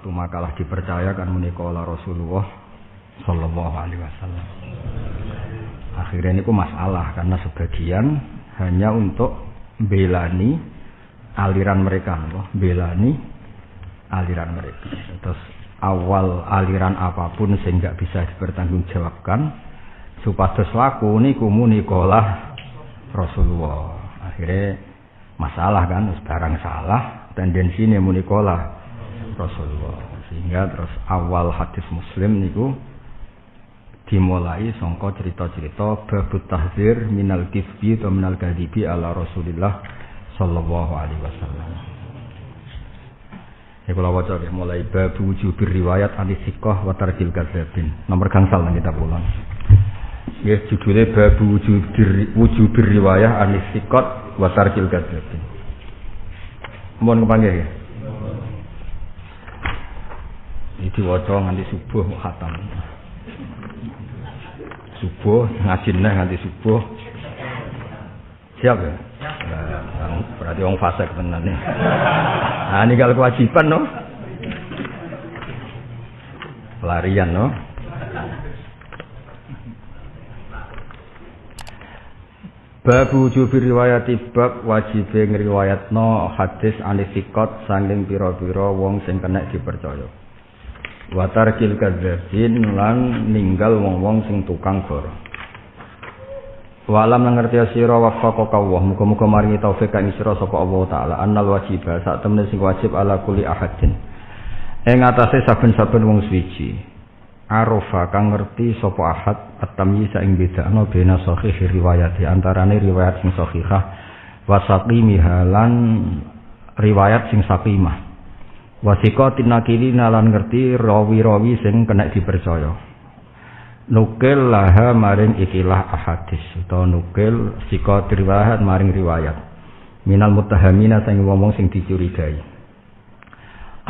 satu makalah dipercayakan menikah Rasulullah Sallallahu Alaihi Wasallam. Akhirnya ini masalah karena sebagian hanya untuk belani aliran mereka, loh. belani aliran mereka. Terus awal aliran apa pun sehingga bisa dipertanggungjawabkan supados laku niku munikolah Rasulullah. Akhirnya masalah kan barang salah tendensi ini munikolah Rasulullah. Sehingga terus awal hadis Muslim niku dimulai songko cerita-cerita babut tahzir minal kifbi atau minal kadibi ala Rasulillah sallallahu alaihi wasallam. Ya kalau waca ya mulai bab wujubir riwayat anis sikoh wa tarkil kadzabin. Nomor gangsal nang kita pulang. Ya judulnya bab wujubir wujubir riwayat anis sikot wa tarkil kadzabin. Mohon kepanggil ya. Ini waca nganti subuh khatam. Subuh ngaji neh nganti subuh. Siap ya? Nah, berarti orang fase tenan nih. Nah, ini kalau kewajiban no. Pelarian no. Bab wujub riwayat bab wajib ngriwayatno hadis anisikot sanging pira-pira wong sing kena dipercaya. Watar kil kadzabin lan ninggal wong-wong sing tukang goro. Walam ngerti sira wafaqa Allah. Muga-muga maringi taufik kang sira sapa Allah taala. Annal wajib sak temene sing wajib ala kuli ahadin. Ing atase saben-saben wong suci. Arofa kang ngerti sapa ahad at-tamyiz ing bedakno bena sahih riwayat di antarane riwayat sing sahihah wa saqimih lan riwayat sing saqimah wasika tinakili nalan ngerti rawi-rawi sing kena dipercaya. Nukil laha maring ikilah ahadis atau nukil sika riwayat maring riwayat. Minal mutahamina sing ngomong sing dicurigai.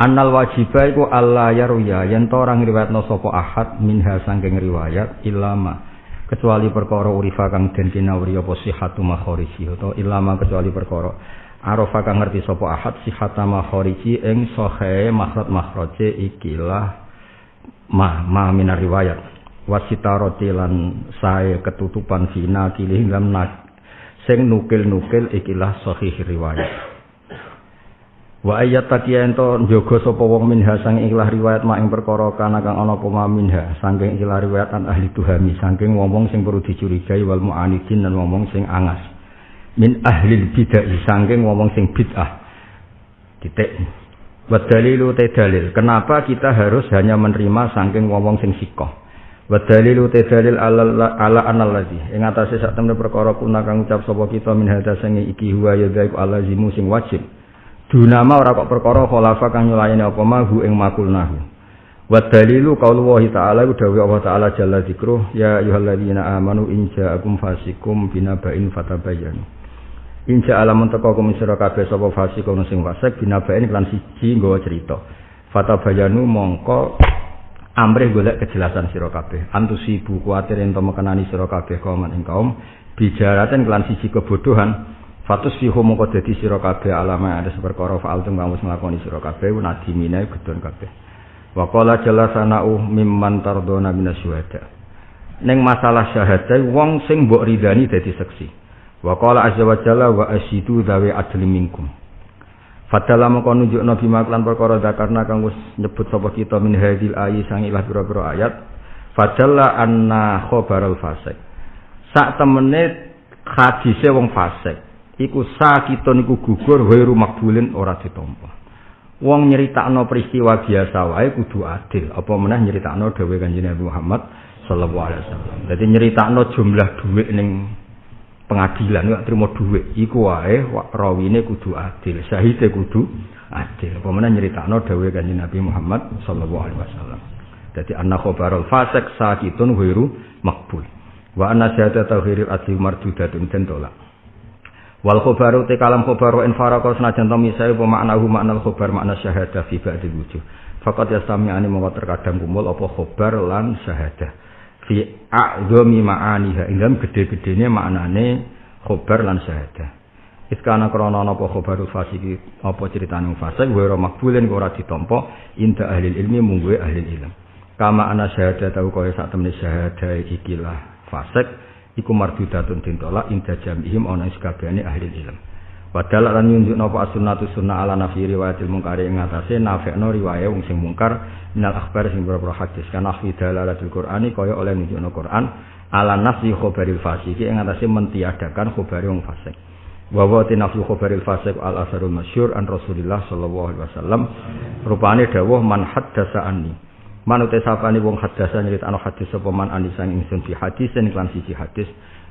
Annal wajibah iku Allah yaruya yen to ora ngriwayatno sapa ahad minha saking riwayat ilama kecuali perkara urifa kang den kinawri apa sihatu makhariji ilama kecuali perkara arafa kang ngerti sapa ahad sihata makhariji ing sahae makhraj makhraje ikilah ma ma minar riwayat. Wasitaroti lan sae ketutupan fina kilih lam nak sing nukil-nukil ikilah sahih riwayat. Wa ayat takiya ento njogo sapa wong minha sang ikilah riwayat mak ing perkara kana kang ana apa minha saking ikilah riwayat an ahli tuhami saking wong sing perlu dicurigai wal mu'anidin lan wong sing angas min ahli bidah saking wong sing bid'ah titik wa dalilu dalil kenapa kita harus hanya menerima saking wong sing sikoh Wa dalilu te dalil ala ala analladzi ing atase sak temne perkara kuna kang ucap sapa kita min hadza iki huwa ya gaib alazimu sing wajib. Dunama ora kok perkara khalafa kang nyulayani apa mahu ing makulnahu. Wa dalilu qaulullah ta'ala dawuh Allah ta'ala jalla dzikruh ya ayyuhalladzina amanu in ja'akum fasikum binaba'in fatabayyanu. In ja'alamun teko kum sira kabeh sapa fasikun sing fasik binaba'in lan siji nggawa cerita. Fatabayyanu mongko amrih golek kejelasan sira kabeh. Antusibu kuwatir ento mekenani sira kabeh kaum ing kaum bijaraten kelan siji kebodohan. Fatus fihu mongko dadi sira kabeh alama ada perkara faal tung kamu nglakoni sira kabeh nadimine gedon kabeh. Wa qala jalasanau mimman tardona minasyuhada ning masalah syahadah wong sing mbok ridani dadi saksi wa qala azza wa jalla wa asyidu dawe adli minkum Fadala mongko nunjuk nabi maklan perkara zakarna kang wis nyebut sapa kita min hadil ayi sang ilah pira-pira ayat. Fadalla anna khabarul fasik. Sak temene hadise wong fasik iku sakitun iku gugur wairu makbulin ora ditampa. Wong nyeritakno peristiwa biasa wae kudu adil. Apa meneh nyeritakno dawuh Kanjeng Nabi Muhammad sallallahu alaihi wasallam. Dadi nyeritakno jumlah dhuwit ning pengadilan gak terima duit. Iku wae rawine kudu adil syahide kudu adil. Meneh nyeritakno dawuh kanjeng Nabi Muhammad sallallahu alaihi wasallam. Dadi anna khabarul fasik sakitun wiru makbul wa anna syahadatu ghairil adli mardudatun den tolak. Wal khabaru te kalam khabaru in faraka senajan to misai apa maknahu makna khabar makna syahadah fi ba'dil wujuh. Faqat yastami'ani mongko terkadang kumpul apa khabar lan syahadah fi a'dhami ma'aniha ing dalam gede-gedene maknane khobar lan syahadah Iskana krana napa khabarul fasiki apa critane fasik wa makbulen ora ditampa inda ahli ilmi mungguwe ahli ilmu. Kama ana syahadat tau kaya sak temene syahadah ikilah fasik iku mardudatun ditolak inda jamihim ana sakabehane ahli ilmu. Padahal lan nyunjuk napa as-sunnatu sunnah ala nafi riwayatil mungkari ing atase nafekno riwayat wong sing mungkar minal akhbar sing beberapa hadis. Kan ahli dalalatul qur'ani kaya oleh nunjukno Qur'an ala nafi khabaril fasiki ing atase mentiadakan khabari wong fasik. wa wa tinafsu fasiq al asarul masyhur an Rasulillah sallallahu alaihi wasallam. Rupane dawuh man haddasa anni. Manute sapane wong haddasa nyritano hadis sapa man anisan ingsun fi hadis lan siji hadis.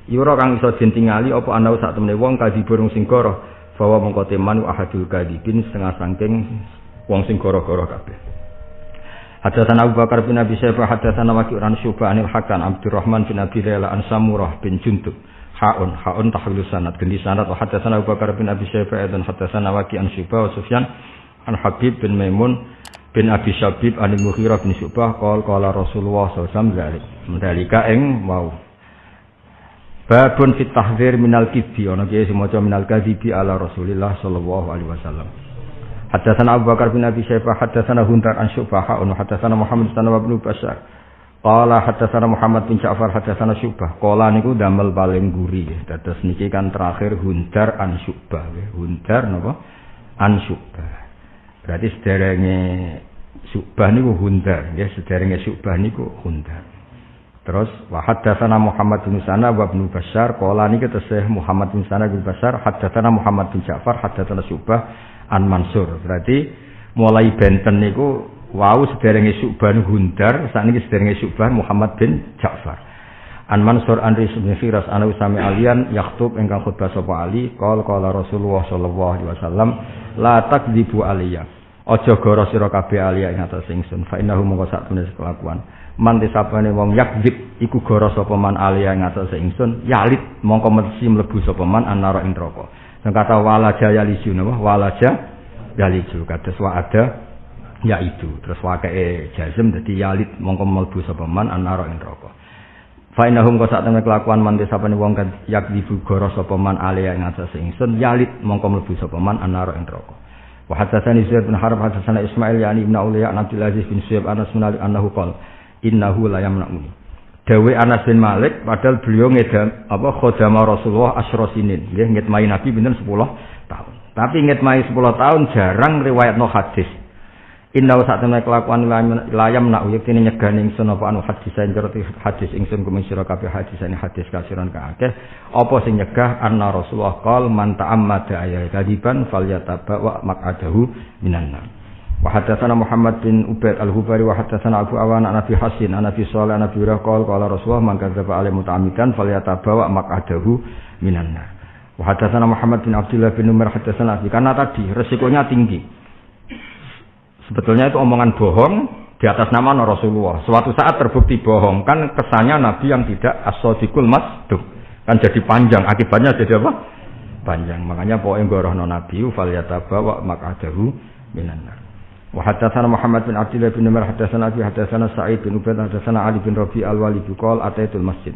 Yura kang iso dintingali apa ana sak temene wong kadi burung sing goro bahwa mongko teman ahadul kadibin setengah sangking wong sing goro-goro kabeh Hadatsana Abu Bakar bin Abi Syaibah hadatsana Waqi' an Syu'bah anil Hakan Abdurrahman bin Abi Layla an Samurah bin Jundub. Haun haun tahwilu sanad gendi sanad. Wa hadatsana Abu Bakar bin Abi Syaibah dan hadatsana Waqi an Syu'bah wa Sufyan an Habib bin Maimun bin Abi Syabib an Mughirah bin Syu'bah qol qala Rasulullah sallallahu alaihi wasallam ing mau Babun fit tahdzir minal kidbi ana kiye sing minal kadhibi ala Rasulillah sallallahu Hadatsana Abu Bakar bin Abi Syaibah hadatsana Huntar an Syu'bah wa hadatsana Muhammad bin Abi Bashar Qala hadatsana Muhammad bin Ja'far hadatsana Syu'bah. Qala niku damel paling guri. Dados niki kan terakhir Hundar an Syu'bah. Hundar napa? An Syu'bah. Berarti sederenge Syu'bah niku Hundar, nggih sederenge Syu'bah niku Hundar. Terus wa hadatsana Muhammad bin Sana wa Ibnu Bashar qala niki tesih Muhammad bin Sana bin Bashar hadatsana Muhammad bin Ja'far hadatsana Syu'bah an Mansur. Berarti mulai benten niku Wau sederenge Subhan Hundar, sakniki sederenge Subhan Muhammad bin Ja'far. An Mansur an Ris bin Firas ana usami alian yaktub ingkang khutbah sapa Ali, qol qala Rasulullah sallallahu alaihi wasallam, la takdzibu aliyya. Aja goro sira kabeh aliya ing atas ingsun, fa innahu mongko sak tunis kelakuan. Man disapane wong yakdzib iku goro sapa man aliya ing atas ingsun, yalit mongko mesti mlebu sapa man anara ing neraka. Sing kata walaja yaliju napa? Walaja yaliju. Kados wa ada ya itu. Terus wakai jazm dadi yalit mongko mlebu sapa man anara ing neraka. Fa innahum ka sak temene kelakuan man desapane wong kan yak dibu goro sapa man ale ing atas ingsun yalit mongko mlebu sapa man anara ing neraka. Wa hadatsani Zaid bin Harb hadatsana Ismail yani ibn Ulayya an Abdul Aziz bin Syaib Anas bin Ali annahu qala innahu la yamna'uni Dawe Anas bin Malik padahal beliau ngedam apa khodama Rasulullah asyrosinin nggih ngitmai Nabi pinten? 10 tahun. Tapi ngitmai 10 tahun jarang riwayat no hadis. Inna wa sa'atana kelakuan layam nak uyek ini nyegah ingsun apa anu hadis saya ngerti hadis ingsun kumin sira kabeh hadis ini hadis kasiran ka akeh. Apa sing nyegah? Anna Rasulullah qol man ta'ammada ayat kadiban falyataba wa maq'adahu minan nar Muhammad bin Ubaid al-Hubari wa hadatsana Abu Awan an Abi Hasin an Abi Shalih an Abi Hurairah qol qala Rasulullah kadzaba alaihi muta'ammidan falyataba wa maq'adahu minan nar wa hadatsana Muhammad bin Abdullah bin Umar hadatsana karena tadi resikonya tinggi Sebetulnya itu omongan bohong di atas nama Rasulullah. Suatu saat terbukti bohong, kan kesannya Nabi yang tidak as-sadiqul masduq. Kan jadi panjang, akibatnya jadi apa? Panjang. Makanya pokoknya gorohno Nabi falyataba wa maq'adahu minan nar. Wa hadatsana Muhammad bin Abdullah bin Umar hadatsana Abi hadatsana Sa'id bin Ubaid hadatsana Ali bin Rabi al-Walid qol ataitul masjid.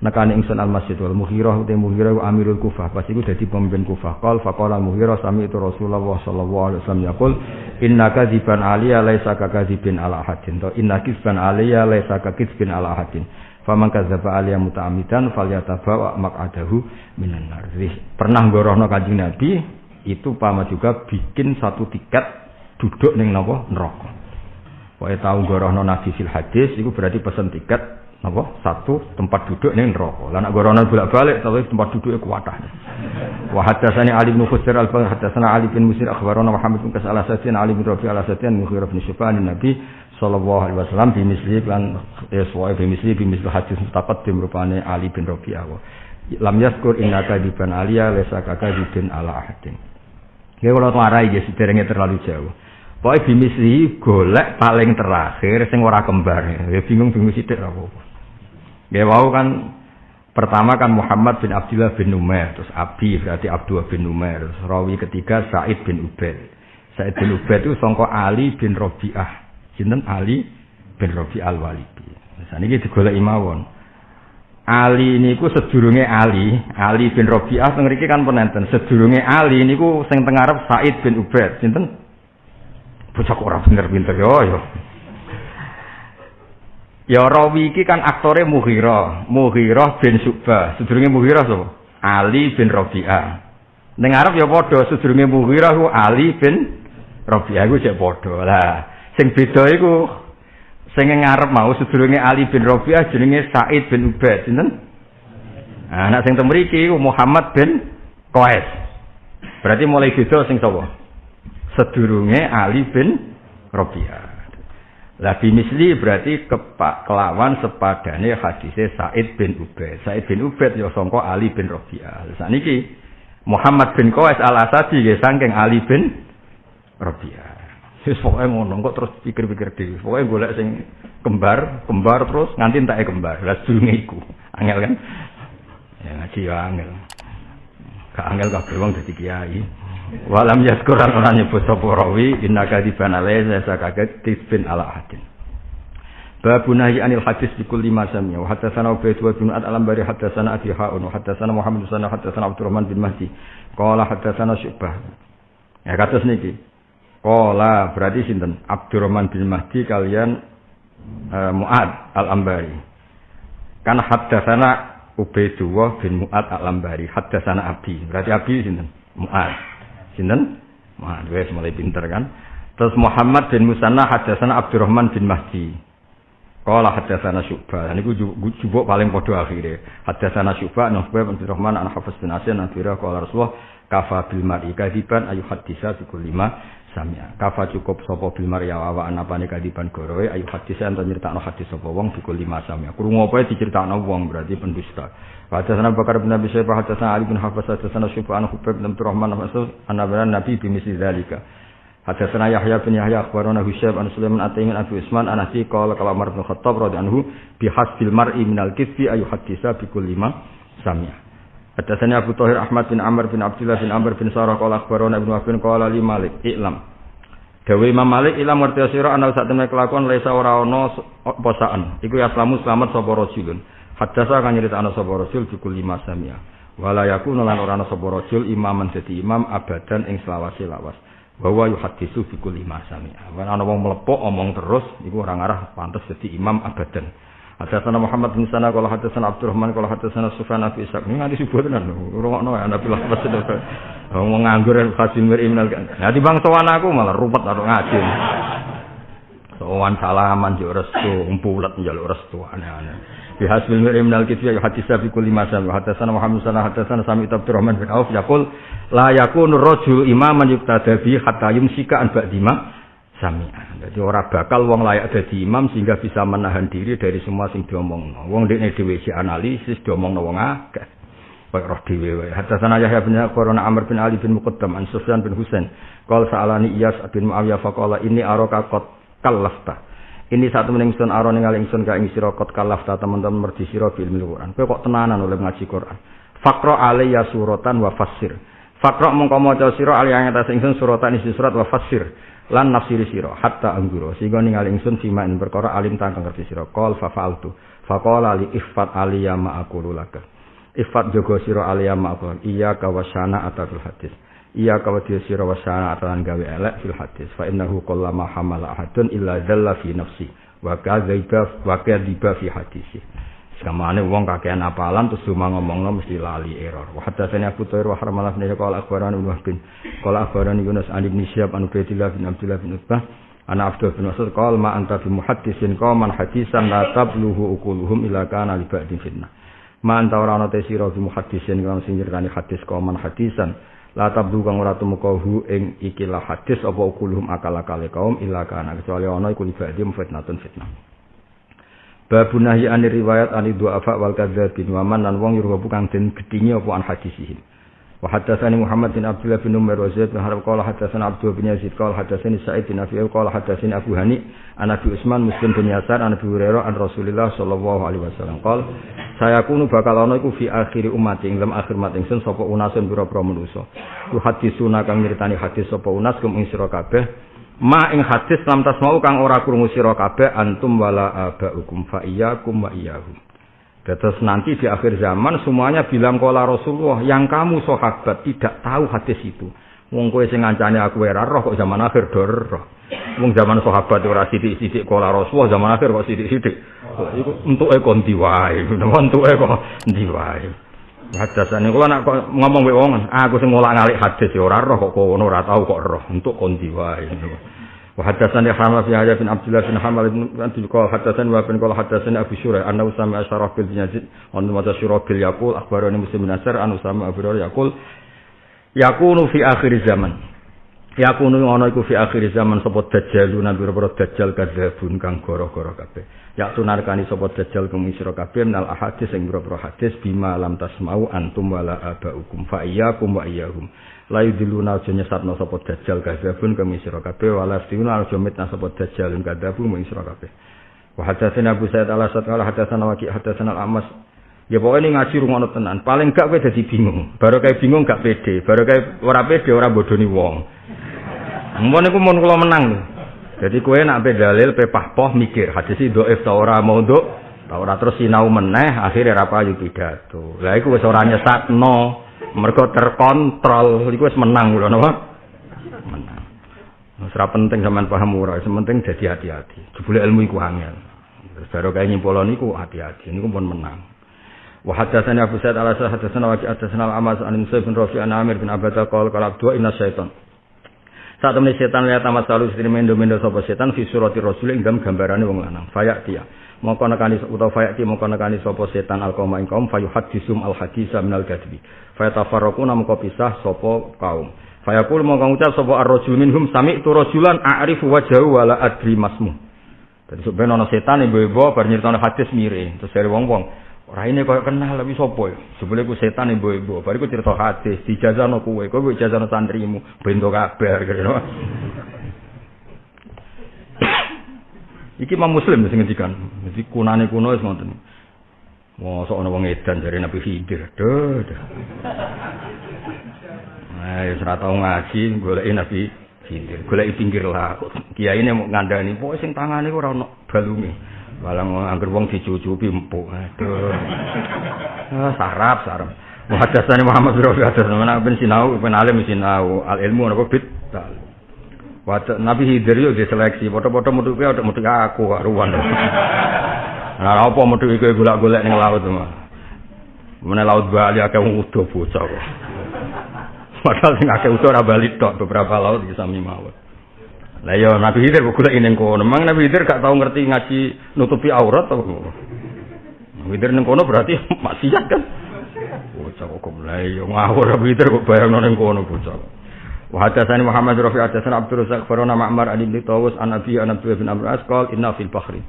Nekane ingsun al masjid wal muhirah te muhirah amirul kufah. Pas iku dadi pemimpin kufah. Qal faqala muhirah sami itu rasulullah sallallahu alaihi wasallam yaqul innaka dziban aliya laisa kakadzibin ala hadin to inna kisban aliya laisa kakadzibin ala hadin faman kadzaba aliya muta'ammidan falyatabawa maq'adahu minan nar. Pernah gorohno kanjeng nabi itu pama juga bikin satu tiket duduk ning napa neraka Pokoke tau gorohno nabi fil hadis iku berarti pesen tiket Napa? Satu tempat duduk ning neraka. Lah nek goronan bolak-balik tapi tempat duduknya kuatah. Wa hadatsani Ali bin Khusair al-Fadl hadatsana Ali bin Musir akhbarana Muhammad bin Kasal al-Asadin Ali bin Rafi al-Asadin Mughirah bin Syuban Nabi sallallahu alaihi wasallam bi misli lan iswa bi misli bi misli hadis mutaqaddim rupane Ali bin Rafi Lam yaskur innaka diban aliya lesa kaka dibin ala ahadin. Ya kalau marai ya terlalu jauh. Pokoknya bimisli golek paling terakhir sing ora kembar. Ya bingung bingung sithik apa-apa. Ya wau kan pertama kan Muhammad bin Abdullah bin Numair, terus Abi berarti Abdullah bin Numair, terus rawi ketiga Said bin Ubaid. Said bin Ubaid itu sangka Ali bin Rabi'ah. Sinten Ali bin Rabi' al-Walidi. Nah, niki digoleki mawon. Ali niku sedurunge Ali, Ali bin Rabi'ah teng kan penenten. Sedurunge Ali niku sing teng ngarep Said bin Ubaid. Sinten? Bocah ora bener-bener yo yo. Ya rawi iki kan aktore Mughirah, Mughirah bin Subah. Sedurunge Mughirah sapa? Ali bin Rabi'ah. Ning Arab ya padha sedurunge Mughirah ku Ali bin Rabi'ah ku cek padha. Lah, sing beda iku sing ngarep mau sedurunge Ali bin Rabi'ah jenenge Said bin Ubaid, sinten? Nah, anak sing temriki Muhammad bin Qais. Berarti mulai beda sing sapa? Sedurunge Ali bin Rabi'ah. Lah bimisli berarti kepak kelawan sepadane hadise Said bin Ubaid. Said bin Ubaid ya sangka Ali bin Rabi'ah. Saniki Muhammad bin Qais al-Asadi nggih saking Ali bin Rabi'ah. Wis pokoke ngono kok terus pikir-pikir dhewe. Pokoke golek sing kembar, kembar terus nganti entake kembar. Lah sedurunge iku. Angel kan? Ya ngaji ya angel. Gak angel kabeh wong dadi kiai. Walam yaskuran orang nyebut sapa rawi inna kadiban alaihi sa kaget tisbin ala hadin. Babu nahi anil hadis di kulli ma sami'a wa hadatsana Ubayd wa bin Ad alam bari hadatsana Abi Ha'un wa hadatsana Muhammad bin hadatsana Abdurrahman bin Mahdi qala hadatsana Syu'bah. Ya kados niki. Qala berarti sinten? Abdurrahman bin Mahdi kalian uh, Mu'ad al-Ambari. Kan hadatsana Ubaidullah bin Mu'ad al-Ambari, hadatsana Abi. Berarti Abi sinten? Mu'ad. Sinten? Wah, wis mulai pinter kan. Terus Muhammad bin Musanna hadatsana Abdurrahman bin Mahdi. Qala hadatsana Syu'bah. Niku jubuk paling padha akhire. Hadatsana Syu'bah an Hubayb bin Rahman an Hafiz bin Asin an Fira qala Rasulullah kafa bil mar'i kadiban ayu hadisa bi kulli ma samia. Kafa cukup sapa bil mar'i wa anapane kadiban gorowe ayu hadisa ento nyritakno hadis sapa wong bi kulli ma samia. Krungu apa diceritakno wong berarti pendusta. Hadatsana Bakar bin Abi Syaibah hadatsana Ali bin Hafs Syufa an Hubayb bin Abdurrahman Mas'ud anna Nabi bi misli dzalika. Hadatsana Yahya bin Yahya akhbarana Husyab an Sulaiman Ataimin Abu Usman an Asi qala qala Umar bin Khattab anhu bi hasbil mar'i minal kisfi ayu hadisa bi kulli ma sami'a. Hadatsana Abu Thahir Ahmad bin Amr bin Abdullah bin Amr bin Sarah qala akhbarana Ibnu Wahb qala li Malik i'lam. Dawe Imam Malik ilam ngerti sira ana sak temene kelakuan laisa ora posaan. Iku ya selamat selamat sapa rajulun. Hadasa kan nyerita ana sapa rasul bikul lima samia. Wala yakunu lan ora ana imaman dadi imam abadan ing selawase lawas. Bahwa yuhadisu bikul lima samia. Ana wong mlepok omong terus iku ora ngarah pantes dadi imam abadan. Hadasana Muhammad bin Sana kalau hadasana Abdurrahman kalau hadasana Sufyan Abi Ishaq. Ini nganti subuh tenan. Rungokno ya Nabi lah pas Wong nganggur Qasim mir imnal. Nah di aku malah ruwet karo ngaji. Sowan salaman yo restu, umpulet njaluk restu aneh-aneh. Bi hasbil mirim minal kisbi ya hadis fi kulli masam wa hadatsana Muhammad sana hadatsana Sami Abdurrahman bin Auf yaqul la yakunu rajul imaman yuqtada bi hatta yumsika an ba'dima sami'a. Jadi ora bakal wong layak dadi imam sehingga bisa menahan diri dari semua sing diomongno. Wong dekne dhewe si analisis diomongno wong akeh. Baik roh dhewe wae. Hadatsana Yahya bin Qurana Amr bin Ali bin Muqaddam an Sufyan bin Husain. Qala sa'alani Iyas bin Muawiyah faqala inni araka qad kallafta. Ini satu meneng sun aron ningali ingsun ka ing sira kot kalaf ta teman-teman merdi sira bil Quran. Kowe kok tenanan oleh ngaji Quran. Faqra alayya suratan wa fassir. Faqra mongko maca sira ali ing atas ingsun suratan isi surat wa fassir. Lan nafsiri sira hatta angguro. Sehingga ningali ingsun sima ing perkara alim tang ngerti sira. Qol fa fa'altu. Faqala li ifat aliya ma aqulu laka. Ifat jogo sira aliya ma aqulu. Iya kawasyana atatul hadis. Iya kawati sira wasana atan gawe elek fil hadis fa innahu qallama hamala ahadun illa dzalla fi nafsi wa kadzaiba wa kadiba fi hadisi Sekamane wong kakean apalan terus cuma ngomongno mesti lali error. Wa hadatsani Abu Thair wa haramalah ne qala akhbarani Ibnu bin qala akhbarani Yunus an Ibnu Syihab an Ubaidillah bin Abdullah bin Utbah ana Abdul bin Mas'ud qala ma anta bi muhaddisin qauman hadisan la tabluhu uquluhum ila kana li fitnah. Ma anta ora ana te sira bi muhaddisin kang sing hadis qauman hadisan la tabdu kang ora tumekahu ing ikilah hadis apa ukuluhum akal-akale kaum illa kana kecuali ana iku libadi fitnatun fitnah Babu nahyi ani riwayat ani du'afa wal kadzabin wa man lan wong yurhabu kang den gedhinge apa an hadisihim. Wa haddatsani Muhammad bin Abdullah bin Umar wa Zaid bin Harb. Qala haddatsana Abdul bin Yazid. Qala haddatsani Sa'id bin Abi qala haddatsani Abu Hani an Abi Utsman Muslim bin Yasar an Abi Hurairah an Rasulillah sallallahu alaihi wasallam. Qala saya kunu bakal ana iku fi akhiri umat ing dalam akhir umat ingsun sapa unasun pira-pira manusa. Ku hadisuna kang nyritani hadis sapa unas kum ing sira kabeh ma ing hadis lam tasmau kang ora krungu sira kabeh antum wala abaukum fa iyyakum wa iyyahum Terus nanti di akhir zaman semuanya bilang kola Rasulullah yang kamu sahabat tidak tahu hadis itu. Wong kowe sing ngancane aku ora roh kok zaman akhir dor. Wong zaman sahabat ora sithik-sithik kola Rasulullah zaman akhir kok sithik-sithik. Iku entuke kon ndi wae. Entuke kok ndi wae hadas ini kalau nak ngomong wae wong, aku sing ngolah ngalik hadis ya roh kok kono ora tau kok roh untuk kondi wae. Ya. Wa hadasane hamal bin Yahya bin Abdullah bin Hamad bin Abdul Qawl hadasan wa bin Qawl hadasan Abu Syurah anna Usama asharah bin Yazid an mata Syurah bil yaqul akhbarani Muslim bin nasr, an Usama Abu Yaqul yakunu fi akhir zaman yakunu ana iku fi akhir zaman sapa dajjaluna pira-pira dajjal kadzabun kang goro-goro kabeh ya tunarkani sapa dajjal kumisira kabeh nal ahadis sing pira-pira hadis bima lam tasmau antum wala abaukum fa iyyakum wa iyyahum la yudiluna aja nyesatno sapa dajjal kadzabun kumisira kabeh wala stiuna aja mitna sapa dajjal kadzabun kumisira kabeh wa hadatsana Abu Sa'id al-Asad qala hadatsana Waqi hadatsana al-Amas Ya pokoknya ngaji rungono tenan. Paling gak kowe dadi bingung. Baru kayak bingung gak pede. Baru kayak ora pede ora bodoni wong. Mun niku mun kula menang. Jadi kowe nak pe dalil pe pahpoh mikir hadis iki dhaif ta ora mau nduk ta ora terus sinau meneh akhire ra payu pidato. Lah iku wis ora nyesatno. Mergo terkontrol iku wis menang kula napa? Menang. Wis penting sampean paham ora, penting jadi hati-hati. Jebule ilmu iku angel. Terus baru kaya nyimpulon niku hati-hati niku pun menang. Wa hadatsani Abu Sa'id al-Asad wa hadatsana al-Amas an Musa bin Rafi an Amir bin Abadah qala qala abdu inna syaitan. Saat temen setan lihat tamat selalu istri mendo-mendo sapa setan fi surati rasul ing gambarane wong lanang. Fayak dia. Mongko nekani utawa fayak dia mongko nekani sapa setan al qauma ing kaum fayuhaddisum al hadisa minal gadbi. Fayatafarraqu namko pisah sapa kaum. Fayaqul mongko ngucap sapa ar-rajul minhum sami tu rajulan a'rifu wajhahu wala adri masmu. Dadi sebenarnya setan ibu-ibu bar nyritani hadis mire. Terus dari wong-wong Raine koyo kenal tapi sapa ya? Sebule ku setan ibu-ibu. Bariku cerita hadis, dijazano kowe, kowe dijazano santrimu, bento kabar kira. Iki Imam Muslim sing ngendikan. Jadi kunane kuno wis ngoten. Mosok ana wong edan jare Nabi Khidir. Duh. Nah, ya ora ngaji goleki Nabi Khidir. Goleki pinggir laut. Ini mau ngandani, pokoke sing tangane ora ono balunge. Walang angger wong dicucupi empuk. Aduh. Ah, sarap, sarap. Muhaddatsani Muhammad bin Rafi hadas mana ben sinau ben alim sinau al ilmu napa bid. Wata Nabi Hidir yo diseleksi, foto-foto metu kuwi ada metu aku kok ruwan. Lah apa metu iki golek-golek ning laut mah. Mene laut Bali akeh udo bocah. Padahal sing akeh udo ora bali tok beberapa laut bisa sami mawon. Lah ya Nabi Khidir kok golek ning kono. Memang Nabi Khidir gak tau ngerti ngaji nutupi aurat to. Nabi Khidir ning kono berarti maksiat kan. Bocah kok mulai yo ngawur Nabi Khidir kok bayangno ning kono bocah. Wa hadatsani Muhammad Rafi hadatsana Abdul Razak Farona Ma'mar Ali bin Tawus an Abi an Abdul bin Amr Asqal inna fil bahri.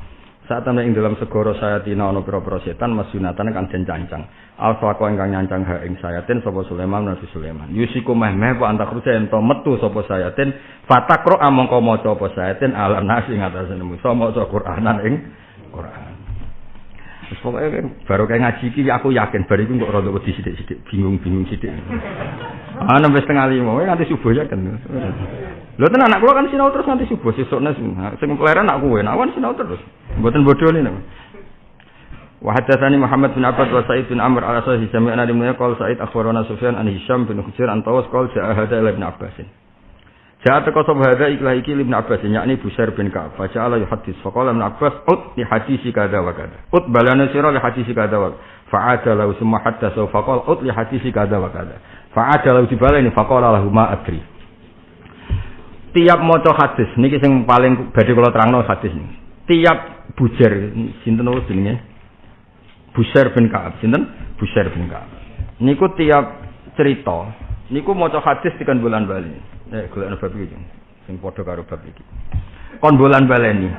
Saat temen ing dalam segara sayatina ana pira-pira setan masunatan kang den cancang. Alfa kok ingkang nyancang ha ing sayatin sapa Sulaiman Nabi Sulaiman. Yusiku meh meh kok antak rusa ento metu sapa sayatin fatakro amangka maca apa sayatin ala nasi ngatasé nemu. Sama maca Qur'anan ing Qur'an. Wis pokoke baru kayak ngaji iki aku yakin bar iku kok rada wedi sithik-sithik, bingung-bingung sithik. Ana wis tengah lima, nanti subuh ya kan. Lho tenan anak kula kan sinau terus nanti subuh sesukne sing keleren nak kowe, nak sinau terus. Mboten bodho ini. Wa hadatsani Muhammad bin Abbad wa Sa'id bin Amr ala sahih sami'na di mulya qala Sa'id akhbarana Sufyan an Hisham bin Hujair an Tawas qala ja'a hada ibn Abbas. Ja'a taqwa sab hada iklah iki ibn Abbas yakni Busair bin Ka'ab. Fa ja'ala yuhaddis fa qala ibn Abbas ut li hadisi kada wa kada. Ut balana sira li hadisi kada wa fa'ada lahu summa hatta fa qala ut li hadisi kada wa kada. Fa'ada lahu dibalani fa qala lahu ma adri. Tiap maca hadis niki sing paling badhe kula terangno hadis niki. Tiap bujer sinten jenenge? Busair bin Ka'ab. Sinten? Busair bin Ka'ab. Niku tiap cerita, niku maca hadis tekan bulan bali. Eh, golekno bab iki. Sing padha karo bab iki. Kon bulan baleni.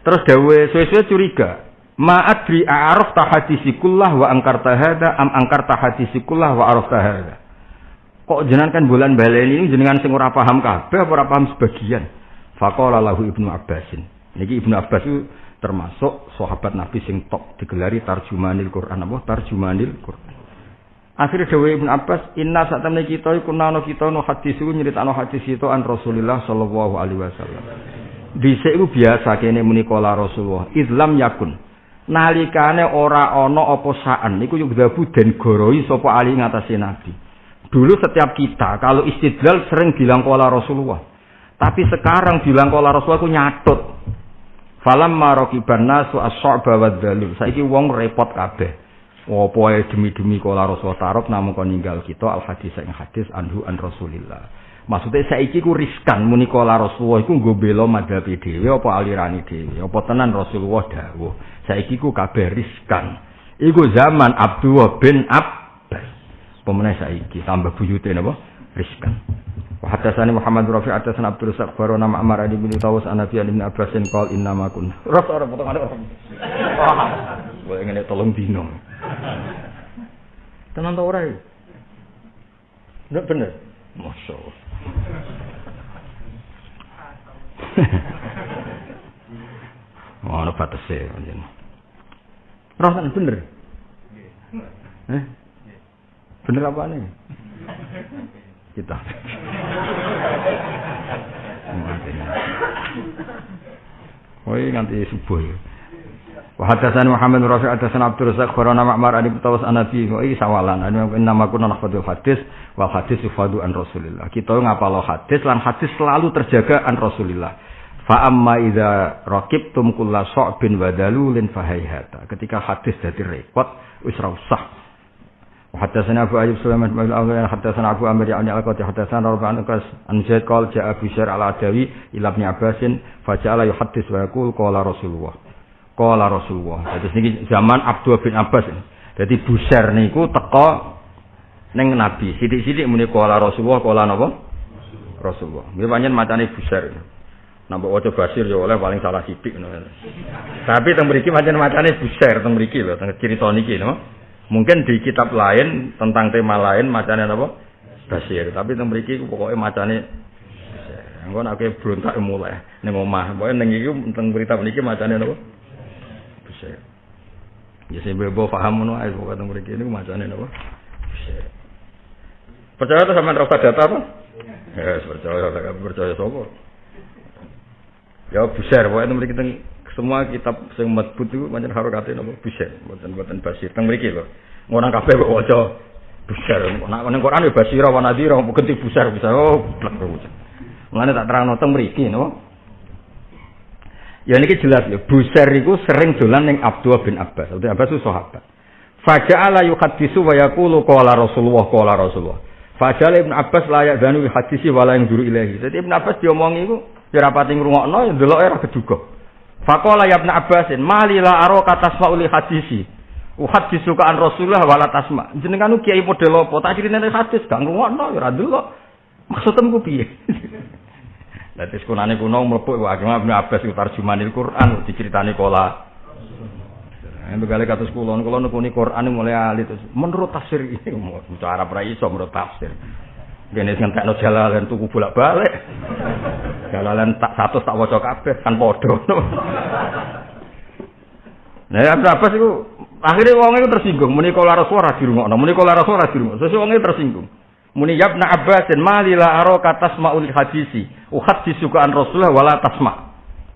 Terus dawe suwe-suwe curiga. Ma'adri a'araf tahadisikullah wa angkar tahada am angkar tahadisikullah wa araf tahada. Kok jenengan kan bulan baleni ini jenengan sing ora paham kabeh apa ora paham sebagian. Faqala lahu Ibnu Abbasin. Niki Ibnu Abbas itu termasuk sahabat Nabi sing top digelari tarjumanil Quran apa tarjumanil Quran Akhirnya Dewi Ibn Abbas, Inna saat temen kita nano kita no hadis itu nyeritakno hadis itu an Rasulillah Shallallahu Alaihi Wasallam. Bisa itu biasa kene muni kola Rasulullah. Islam yakun. nalikane ora ana apa saan niku dabu den goroi sapa ali ngatasi nabi dulu setiap kita kalau istidlal sering bilang kola Rasulullah tapi sekarang bilang kola Rasulullah ku nyatut falam marokiban nasu dalil saiki wong repot kabeh ae demi-demi kola Rasulullah tarok namun kon ninggal kita al hadis yang hadis anhu an Rasulillah. Maksudnya saiki ku riskan muni kola Rasulullah iku nggo bela madhab dhewe apa alirani dhewe apa tenan Rasulullah dawuh. Saiki ku kabeh riskan. Iku zaman Abdullah bin Abbas. Pemenang saiki? Tambah buyute napa riskan Hadatsani Muhammad Rafi hadatsana Abdul Razak barona Ma'mar bin Tawus an Nabi bin Abbas qol inna ma kun. Ras ora potongane ora. Wah, ngene tolong dino. Tenan ta ora? Nek bener. Masya Allah. Ono batese panjenengan. Rasan bener. Eh? Bener apa nih? Kita. Oh, nganti subuh. Wa hadatsana Muhammad bin Rafi' hadatsana Abdul Razak kharana Ma'mar an Tawas Anabi. Oh, iki sawalan. Anu nama kunna nahfadhu hadis wa hadis yufadu an Rasulillah. Kita ngapalo hadis lan hadis selalu terjaga an Rasulillah. Fa amma idza raqibtum kulla sa'bin wa dalulin fahayhata. Ketika hadis dadi repot wis ra usah. Hadatsana Abu Ayyub Sulaiman bin Al-Awli hadatsana Abu Amir yani al-Qadi hadatsana Rabi' an Qas an Zaid qala ja'a Bishr al-Adawi ila Ibn Abbasin fa ja'ala yuhaddis wa yaqul qala Rasulullah. Kala Rasulullah. Jadi niki zaman Abdul bin Abbas. Jadi Busair niku teko ning Nabi. Sidik-sidik muni kala Rasulullah, kala napa? Rasulullah. Nggih pancen macane Busair. Nambah waca Basir ya oleh paling salah sidik Tapi teng mriki pancen macane Busair teng mriki lho, teng cerita. Mungkin di kitab lain tentang tema lain macane napa? Basir. Tapi teng mriki pokoke macane Engko nek berontak mulai ning omah. Pokoke ning iki teng berita niki macane napa? Buset. Ya sing bebo paham ngono ae pokoke teng mriki niku macane napa? Buset. Percaya tuh sama rasa data apa? Ya, percaya, percaya sapa? Ya buser, pokoknya mriki teng semua kitab sing madbut itu macam harokate napa buser, mboten mboten basir. Teng mriki lho. Ngono kabeh kok waca buser. Nek ning Quran ya basira wa nadira, bukan ti buser bisa. Oh, blek kok. Mulane tak terangno teng mriki napa? Ya ini jelas ya, Busair itu sering dolan ning Abdullah bin Abbas. Abdullah Abbas itu sahabat. Faja'ala yuhaddisu wa yaqulu qala Rasulullah qala Rasulullah. Faja'ala Ibn Abbas layak danu hadisi wala yang duru ilahi. Jadi Ibn Abbas diomongi iku ya rapati ngrungokno ya ndelok ora keduga. Faqala ya Ibn Abbasin malila aro katasma uli hadisi. Uhadisu ka an Rasulullah wala tasma. Jenengan kiai model apa? Tak critane hadis gak ngrungokno ya ora ndelok. Maksudem ku piye? Kuno Abbas iku Quran diceritani kola. Itu kali katus kulon, kulon nukuni Quran mulai alit menurut tafsir ini, cara Arab iso menurut tafsir. Gini ngentekno jalalan tuku bolak balik. Jalalan tak satu tak waca kabeh kan podo. Nah, Abbas itu akhirnya wong itu tersinggung, muni kala Rasulullah dirungokno, muni kala Rasulullah dirungokno. Sesuk wong itu tersinggung. Muni yabna Abbasin malila aro katasma ul hadisi. Uhadisu ka an Rasulullah wala tasma.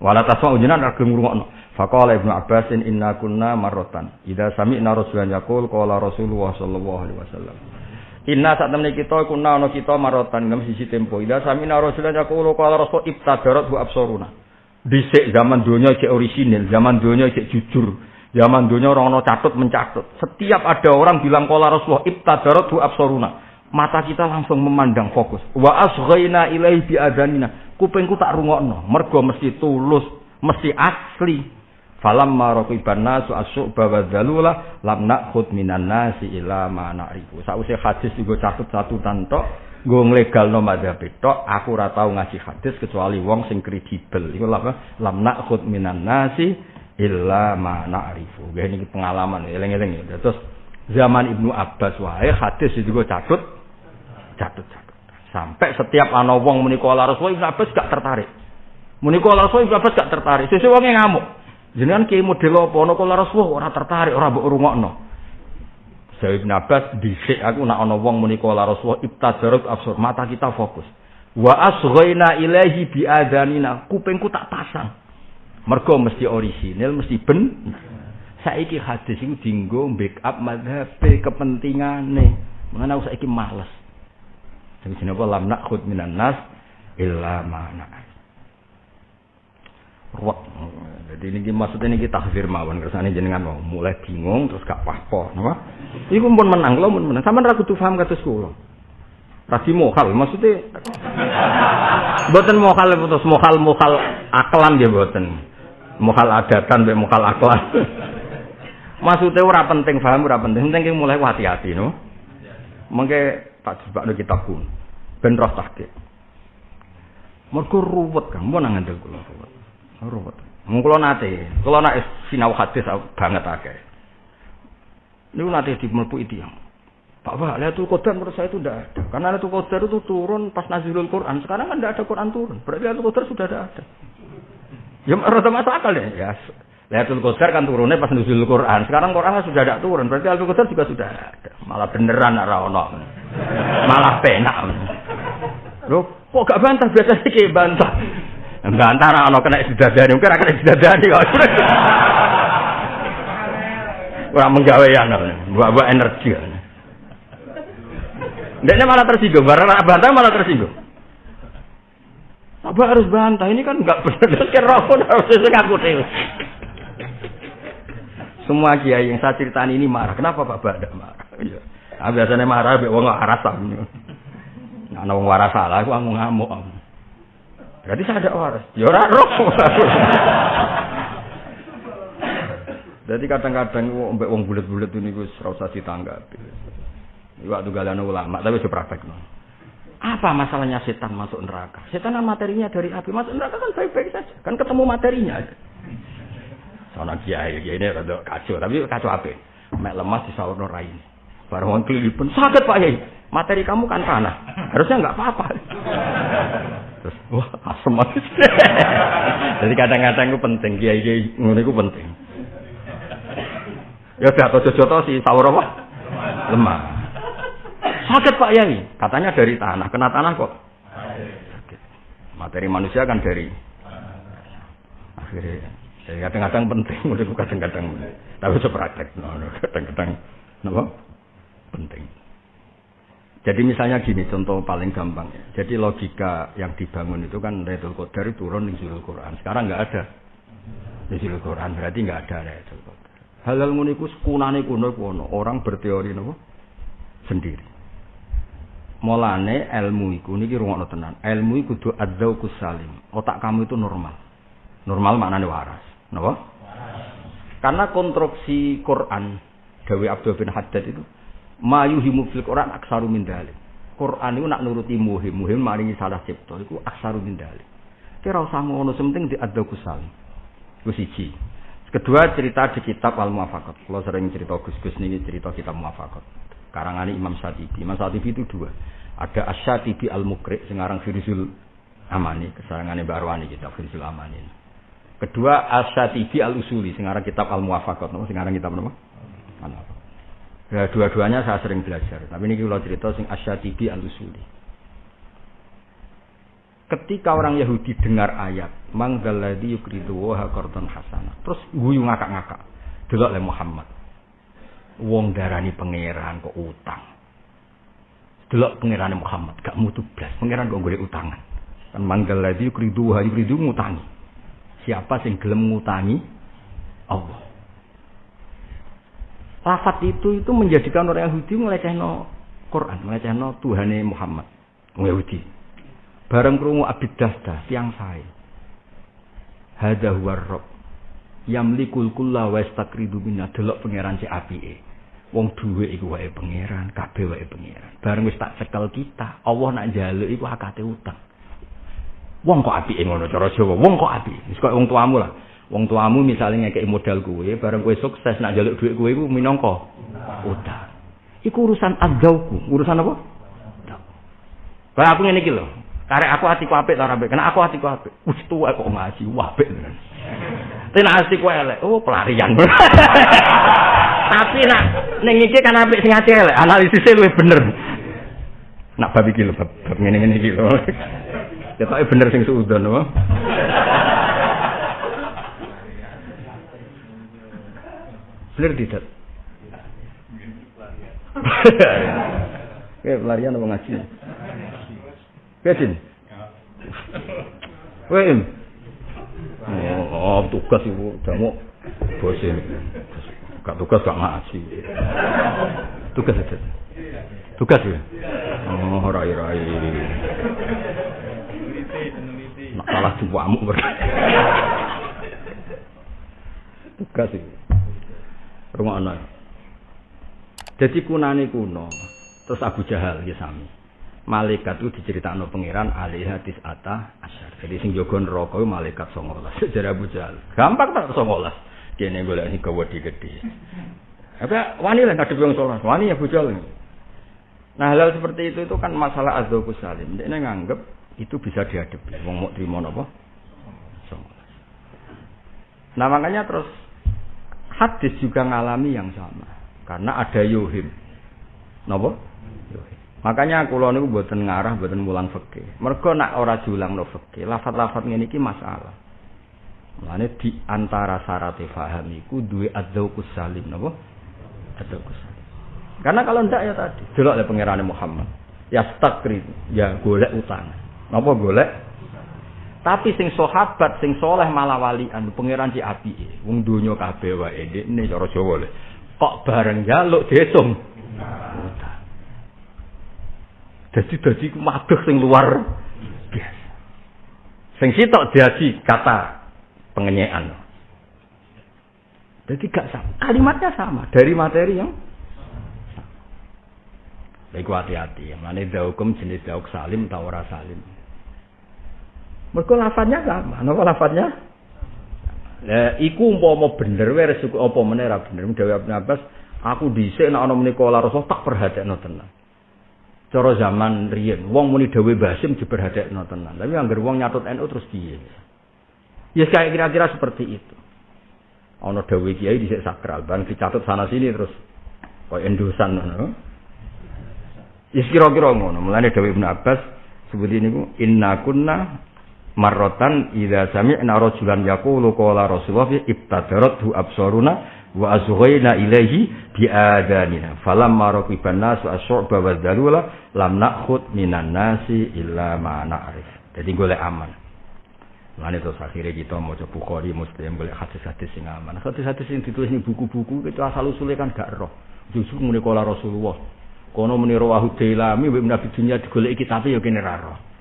Wala tasma ujinan agem ngrungokno. Faqala Ibnu Abbasin inna kunna marratan. Idza sami'na Rasulullah yaqul qala Rasulullah sallallahu alaihi wasallam. Inna saat temen kita kunna ana kita marratan ngem sisi tempo. Idza sami'na Rasulullah yaqul qala Rasul ibtadarat wa absaruna. Dhisik zaman dunia cek orisinil, zaman dunia cek jujur. Zaman dunia orang ono catut mencatut. Setiap ada orang bilang qala Rasulullah ibtadarat wa absaruna mata kita langsung memandang fokus. Wa asghaina ilaihi bi adanina. Kupingku tak rungokno, mergo mesti tulus, mesti asli. Falam maraqiban nasu asyuk bawa dalula lam nakhud minan nasi ila na'rifu. Sause hadis iku catut-catut tok, nggo nglegalno madzhab tok, aku ora tau ngasih hadis kecuali wong sing kredibel. Iku apa? Lam nakhud minan nasi illa ma na'rifu. Ini pengalaman eling-eling ya. Terus zaman Ibnu Abbas wae hadis itu catut jatuh-jatuh. Sampai setiap ana wong muni kala Rasul Ibnu Abbas gak tertarik. Muni kala Rasul Ibnu Abbas gak tertarik. Sesuk wong ngamuk. Jenengan ki model apa ana kala Rasul ora tertarik, ora mbok rungokno. Saya Ibnu Abbas dhisik aku nak ana wong muni kala Rasul ibtadarut absur mata kita fokus. Wa asghaina ilaihi bi adanina. Kupingku tak pasang. Mergo mesti orisinil, mesti ben. Saiki hadis iku dinggo backup madhab kepentingane. Mengenai saiki males. Sing jenenge lam nakhud minan nas illa ma ruwet. Jadi ini maksudnya ini kita tahfir mawon kersane jenengan mau mulai bingung terus gak pahpo, napa? Iku pun menang, lo pun menang. Sampeyan ra kudu paham kados kula. Rasi mohal, maksudnya boten mohal terus mohal mohal aklan dia boten. Mohal adatan be mohal aklan. maksudnya ora penting paham ora penting, penting mulai hati-hati no. Mengke tak jebakno kitab pun. Ben roh tahqiq. Mergo ruwet kan, nang ngandel kula. Ruwet. Mung kula nate, kula nek sinau hadis banget akeh. Niku nate mlebu yang. Pak Pak, Lailatul Qadar menurut saya itu tidak ada. Karena Lailatul Qadar itu turun pas Nazilul Quran. Sekarang kan tidak ada Quran turun. Berarti Lailatul Qadar sudah ada. Ya rada masuk akal deh. Ya, Lailatul Qadar kan turunnya pas Nazilul Quran. Sekarang Quran kan sudah tidak turun. Berarti Lailatul Qadar juga sudah ada. Malah beneran ora ono. Malah penak. Loh, kok gak bantah biasa sih bantah. Bantah ora ono kena sidadani, mungkin ora kena sidadani kok. Ora menggawe yang buat-buat energi. Dia malah tersinggung, barang bantah malah tersinggung. Apa harus bantah? Ini kan enggak benar. Pun harus ngaku deh. Semua kiai yang saya ceritakan ini marah. Kenapa Pak Bada marah? Ya. Nah, biasanya marah, wong arasan. Nah, wong waras salah, aku ngamuk. Berarti saya ada waras. Ya ora roh. Jadi kadang-kadang mbek wong bulet-bulet ini gue serasa ditanggapi. Waktu galana ulama, tapi itu praktek. Apa masalahnya setan masuk neraka? Setan kan materinya dari api. Masuk neraka kan baik-baik saja. Kan ketemu materinya. Soalnya kiai, kiai ini rada kacau. Tapi kacau apa? Mek lemas di sahur rai ini. Baru orang pun sakit pak Yai. Materi kamu kan tanah. Harusnya nggak apa-apa. Terus wah asem. Jadi kadang-kadang itu penting. Kiai kiai ngono itu penting. Ya udah atau jojo si sahur apa? Lemah. Sakit Pak Yai. Katanya dari tanah. Kena tanah kok. Materi manusia kan dari. Akhirnya. Jadi kadang-kadang penting. Menurutku kadang-kadang. Tapi itu praktek. Kadang-kadang. Kenapa? Penting. Jadi misalnya gini, contoh paling gampang. Jadi logika yang dibangun itu kan Raidul Qadar turun di Zulul Quran. Sekarang nggak ada. Di Zulul Quran berarti nggak ada Raidul Qadar. Halal muniku sekunane kuno kuno. Orang berteori nopo sendiri. Mulane ilmu iku niki rungokno tenan. Ilmu iku kudu adzauqus salim. Otak kamu itu normal. Normal maknane waras. Napa? Karena konstruksi Quran Dawi Abdul bin Haddad itu mayuhimu fil Quran aksaru min dalik. Quran itu nak nuruti muhim, muhim maringi salah cipta iku aksaru min dalik. Kira usah ngono sementing di adzauqus salim. Iku siji. Kedua cerita di kitab Al Muwafaqat. Kalau sering cerita Gus-gus niki cerita kitab Muwafaqat karangan Imam Satibi. Imam Satibi itu dua. Ada Asyatibi Al-Mukri, sekarang Firzul Amani, kesarangannya Barwani kitab Firzul Amani. Kedua Asyatibi Al-Usuli, sekarang kitab Al-Muwafaqat, sekarang kitab apa? Ya, dua-duanya saya sering belajar. Tapi ini kalau cerita sing Asyatibi Al-Usuli. Ketika orang Yahudi dengar ayat, manggaladi yukridu wa hasana. Terus guyu ngakak-ngakak. Delok oleh Muhammad wong darani pangeran kok utang. Delok pangeran Muhammad gak mutu blas, pangeran kok golek utangan. Kan manggal lagi yukridu ha yukridu ngutangi. Siapa sing gelem ngutangi? Allah. Lafat itu itu menjadikan orang Yahudi melecehno Quran, melecehno Tuhane Muhammad. Wong Yahudi. Bareng krungu Abid Dasta, tiang sae. Hadza huwa Rabb. Yamlikul kulla wa minna delok pangeran si apike. Wong duwe iku wae pangeran, kabeh wae pangeran. Bareng wis tak cekel kita, Allah nak njaluk iku akate utang. Wong kok apike ngono cara Jawa, wong kok apike. Wis kok wong tuamu lah. Wong tuamu misalnya ngekek modal kuwe, bareng kowe sukses nak njaluk dhuwit kowe iku minangka utang. Iku urusan adzauku, urusan apa? Kayak aku iki lho. Karek aku atiku apik ta apik? Kena aku atiku apik. Wis tuwa kok ngaji, apik tenan. Tenan elek. Oh, pelarian. Tapi nak ning iki kan apik sing ati elek, analisisnya luwih bener. Nak bab iki lho, bab, ngene-ngene iki bener sing suudon apa? Bener tidak? Oke, pelarian apa ngaji? Kedin. Wem. Oh, tugas ibu, jamu bosin. Gak tugas gak ngaji. Tugas aja. Tugas ya. Oh, rai-rai. Nak salah juamu berarti. Tugas itu. Anak. Jadi kunani kuno. Terus Abu Jahal ya sami. Malaikat itu diceritakan pangeran alih hadis ata asyar. Jadi sing jogon rokok malaikat songolas. Jadi Abu Jahal. Gampang tak songolas. Kene golek sing gede gede. Apa wani lah ngadepi wong sholat. Wani Abu Jahal. Nah hal seperti itu itu kan masalah azzaku salim. Dia nganggep itu bisa dihadapi. Wong mau terima apa? Nah makanya terus hadis juga ngalami yang sama. Karena ada yuhim. Napa? Makanya kula niku mboten ngarah mboten mulang fikih. Mergo nak ora diulangno fikih, lafat-lafat ngene iki masalah. Mulane di antara syarat faham iku duwe adzauqus salim napa? Adzauqus salim. Karena kalau ndak ya tadi, delok le pangerane Muhammad. Ya stakri, ya golek utang. Napa golek? Tapi sing sahabat sing soleh malah walian pangeran ci apike. Wong donya kabeh wae ndekne cara Jawa le. Kok bareng jaluk dihitung jadi jadi maduh sing luar biasa. Sing sitok jadi kata pengenyean jadi gak sama. Kalimatnya sama. Dari materi yang Baik hati-hati, mana hukum jenis dauk salim atau ora salim. Mereka lafadznya sama, nama lafadznya Lah iku umpama bener wae resiko apa meneh ra bener. Dewi Ibnu Abbas, aku dhisik nek ana menika Rasul tak perhatekno tenan. Cara zaman riyen, wong muni dawuh Basim diperhatekno tenan. Tapi anggar wong nyatut NU terus piye? Ya kayak kira-kira seperti itu. Ana dawuh kiai dhisik sakral, bang dicatat sana sini terus koyo endosan ngono. Ya kira-kira ngono. Mulane dawuh Ibnu Abbas sebut ini ku inna kunna marrotan idza sami'na rajulan yaqulu qala rasulullah ibtadarathu absaruna wa azghayna ilaihi bi adanina falamma raqiban nasu asy'ba wa dalula lam nakhud minan nasi illa ma na'rif jadi golek aman Lalu terus akhirnya kita mau coba Bukhari, Muslim, boleh hadis-hadis yang aman. Hadis-hadis yang ditulis ini buku-buku itu asal usulnya kan gak roh. Justru menikola Rasulullah. Kono meniru wahu delami, nabi dunia digolek kitabnya ya kini.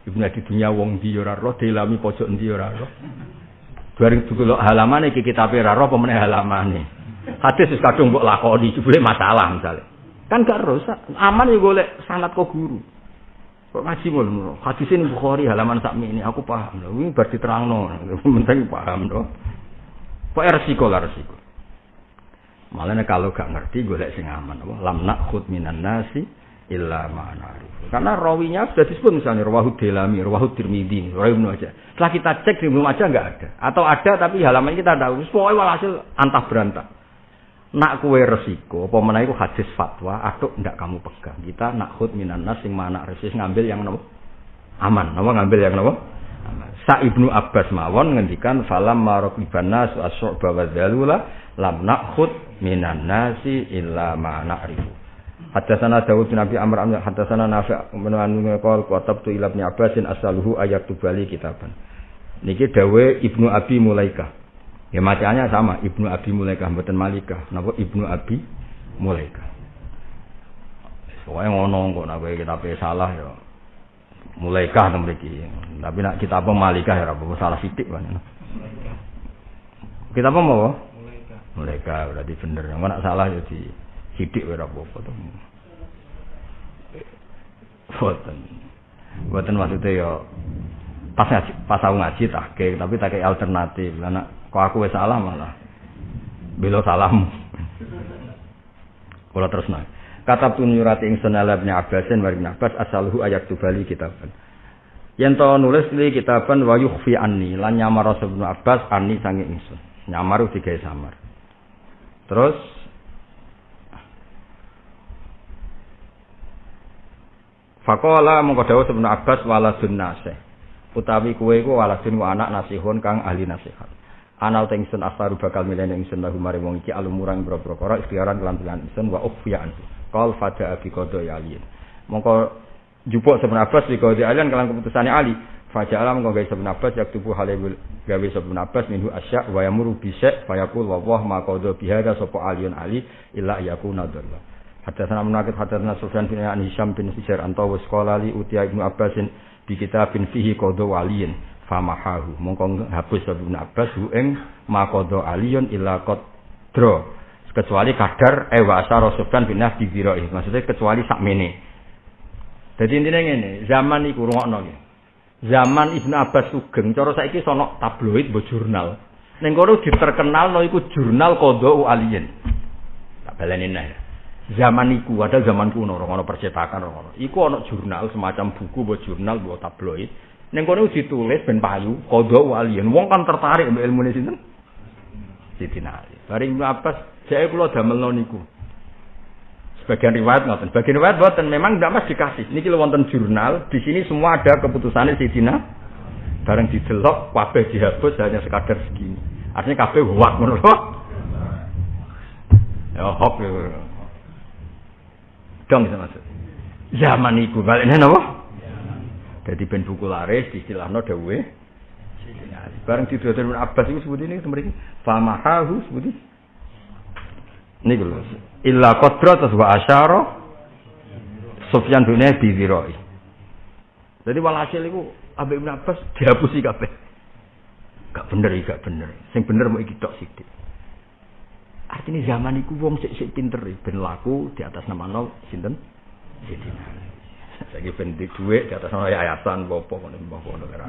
Ibnu di dunia wong di ora roh, dilami pojok ndi ora roh. Bareng dulu halaman iki kitabe ora roh pemene halamane. Hadis wis kadung mbok lakoni jebule masalah misalnya. Kan gak rusak, aman ya golek sanat kok guru. Kok ngaji mulu Hadis ini Bukhari halaman sakmi ini aku paham lho. Ini bar diterangno. Penting paham lho. Kok resiko lah resiko. Malah kalau gak ngerti golek sing aman lam nakhud minan nasi illa ma'nari. Karena rawinya sudah disebut misalnya rawahu delami, rawahu tirmidhi, rawahu aja. Setelah kita cek di belum aja nggak ada. Atau ada tapi halaman kita tahu. Pokoknya walhasil antah berantah. Nak kue resiko, mana itu hadis fatwa, atau ndak kamu pegang. Kita nak hud minan nas yang mana resis ngambil yang nopo aman, nopo ngambil yang nopo aman. Sa ibnu Abbas mawon ngendikan falam marok ibana su asok bawa dalula lam nak hud minan nasi illa ma. Hadasana Dawud bin Abi Amr Amr hadasana Nafi' menanu qol qatab tu ila Ibnu Abbasin asaluhu ayat bali kitaban. Niki dawe Ibnu Abi Mulaika. Ya macamnya sama Ibnu Abi Mulaika mboten Malika. Napa Ibnu Abi Mulaika. Soalnya ngono kok nek kita salah ya Mulaika to mriki. Tapi nak kita apa Malika ya ora salah sithik kan. Kita apa mau? Mulaika. Mulaika berarti bener. Nek nak salah ya di sidik ora apa-apa to. Boten. Boten maksudnya ya pas ngaji, pas aku ngaji tak tapi tak alternatif. Lah kok aku wis salah malah belo salam. Kula terus nak. Kata pun nyurati ingsun ala bin Abbasin wa bin Abbas asaluhu ayat tubali kitaban. Yen to nulis li kitaban wa yukhfi anni lan nyamar Rasul Abbas anni sange ingsun. Nyamar digawe samar. Terus Fakola mongko dawuh Ibnu Abbas waladun nasih. Utawi kuwe iku waladun wa anak nasihun kang ahli nasihat. Anal tengsun asaru bakal milen ingsun lahu mari wong iki alumurang boro-boro kara ikhtiaran lan pilihan ingsun wa ukhfiyan. Qal fada abi qada aliyin. Mongko jupuk Ibnu Abbas di qada aliyin kalan keputusane Ali. Faja'ala mongko gawe Ibnu Abbas yak tubuh halebul gawe Ibnu Abbas minhu asya wa yamuru bisya fayaqul wa wah ma qada bihada sapa aliyun ali illa yakuna dalla. Hadatsana munakid hadatsana Sufyan bin Hisham bin Sijar antawa sekolah li utia Ibnu Abbasin di kitabin fihi qada waliyin famahahu. Mongko hapus Ibnu Abbas hu ing maqadha aliyun illa qadra kecuali kadar e wa asara Sufyan bin Nabi Birai maksudnya kecuali sakmene. Dadi intine ngene zaman iku rungokno iki zaman Ibnu Abbas sugeng cara saiki sono tabloid mbok jurnal. Ning kono diterkenal no iku jurnal qadha aliyin tak baleni nah zaman iku ada zaman kuno ora ono percetakan ora ono iku ono jurnal semacam buku mbok jurnal mbok tabloid Neng kono ditulis ben payu, kodok walian. Wong kan tertarik mbek ilmu sinten? Sidina Ali. Bareng Abbas, saya kula damel niku. Sebagian riwayat ngoten, sebagian riwayat boten memang tidak mas dikasih. Niki lho wonten jurnal, di sini semua ada keputusannya Sidina. Bareng didelok kabeh dihapus hanya sekadar segini. Artinya kabeh wak lho. Ya hok. Dong itu maksud. Zaman iku balik napa? Jadi ben buku laris no dawe. Bareng didodol Abbas itu sebut ini mriki famahahu sebut ini. Lho. Illa qadra wa asyara Sufyan bin Abi. Jadi walhasil iku Abi Ibn Abbas dihapusi kabeh. Gak bener gak bener. Sing bener mau iki tok sithik. Artinya zaman iku wong sik sik pinter ben laku di atas nama nol sinten? Sidina Saiki ben dhuwit di atas ana yayasan apa ngono mbah ngono ora